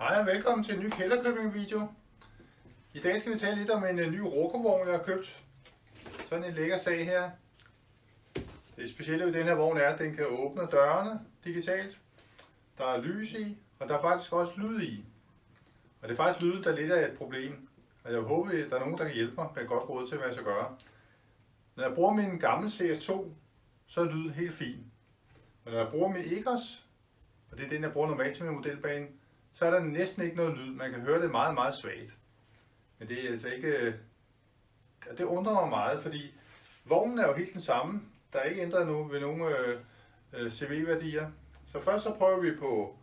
Hej og velkommen til en ny kælderkøbing video. I dag skal vi tale lidt om en øh, ny Rokovogn, jeg har købt. Sådan en lækker sag her. Det specielle ved den her vogn er, at den kan åbne dørene digitalt. Der er lys i, og der er faktisk også lyd i. Og det er faktisk lyden, der lidt er et problem. Og jeg håber, at der er nogen, der kan hjælpe mig med godt råd til, hvad jeg skal gøre. Når jeg bruger min gamle CS2, så er lyden helt fin. Men når jeg bruger min Egos, og det er den, jeg bruger normalt til min modelbane, så er der næsten ikke noget lyd. Man kan høre det meget, meget svagt. Men det er altså ikke... Øh, det undrer mig meget, fordi vognen er jo helt den samme. Der er ikke ændret noget ved nogle øh, øh CV-værdier. Så først så prøver vi på,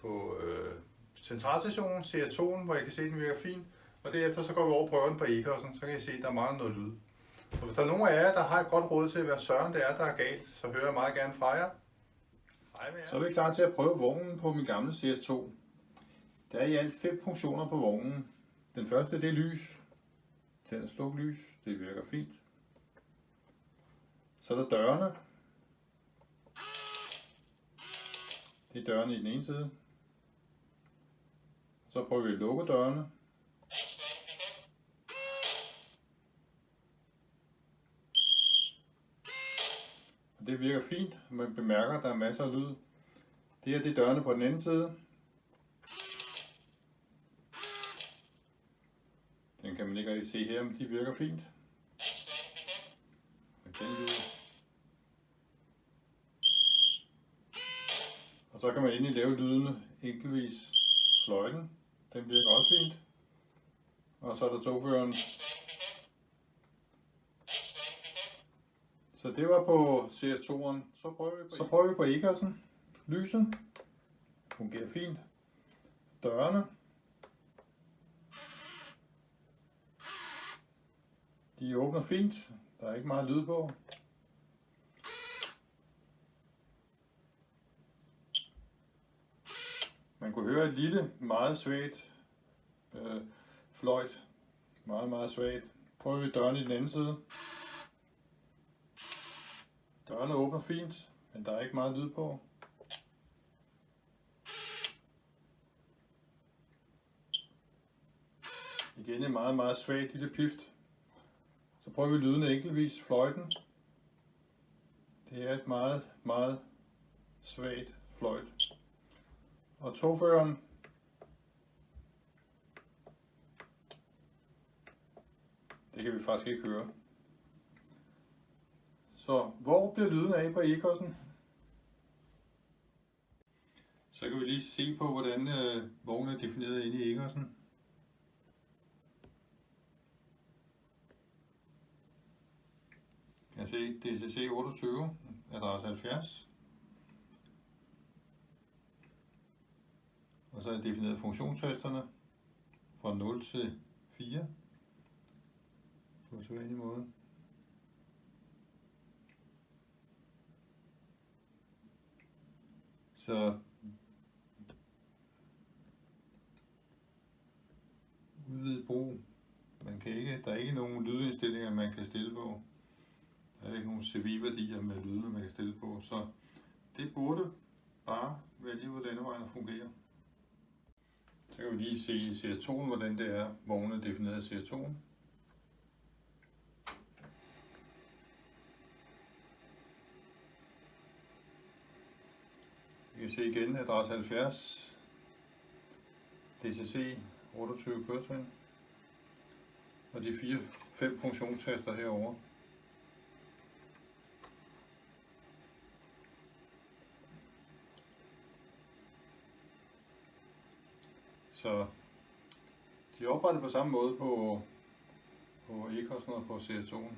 på øh, centralstationen, CS2'en, hvor jeg kan se, at den virker fint. Og derefter så går vi over og prøver den på Ecosen, så kan I se, at der mangler noget lyd. Så hvis der er nogen af jer, der har et godt råd til, hvad søren det er, der er galt, så hører jeg meget gerne fra jer. Hej med jer. Så er vi klar til at prøve vognen på min gamle CS2. Der er i alt fem funktioner på vognen. Den første det er lys. Tænd og sluk lys. Det virker fint. Så er der dørene. Det er dørene i den ene side. Så prøver vi at lukke dørene. Og det virker fint. Man bemærker, at der er masser af lyd. Det her det er dørene på den anden side. Kan man ikke rigtig se her, men de virker fint. Og så kan man endelig lave lydene enkeltvis. Fløjten, den virker også fint. Og så er der togføreren. Så det var på CS2'eren. Så prøver vi på, så prøver vi på Egersen. Lyset fungerer fint. Dørene De åbner fint. Der er ikke meget lyd på. Man kunne høre et lille, meget svagt øh, fløjt. Meget, meget svagt. Prøver vi døren i den anden side. Dørene åbner fint, men der er ikke meget lyd på. Igen en meget, meget svagt lille pift. Prøver vi lyden enkeltvis. Fløjten. Det er et meget, meget svagt fløjt. Og togføreren. Det kan vi faktisk ikke høre. Så hvor bliver lyden af på ekosen? Så kan vi lige se på, hvordan øh, vognen er defineret inde i ekosen. Kan se DCC 28, adresse 70. Og så er jeg defineret funktionstesterne fra 0 til 4 på sædvanlig måde. Så udvidet brug. Man kan ikke, der er ikke nogen lydindstillinger, man kan stille på. Der er ikke nogen CV-værdier med lyde, man kan stille på, så det burde bare være lige, hvordan vejen fungerer. Så kan vi lige se i CS2'en, hvordan det er vognen defineret i CS2'en. Vi kan se igen adresse 70, DCC 28 køretrin, og de fire, fem funktionstaster herovre. Så de er oprettet på samme måde på, på e-kostnader på CS2'en.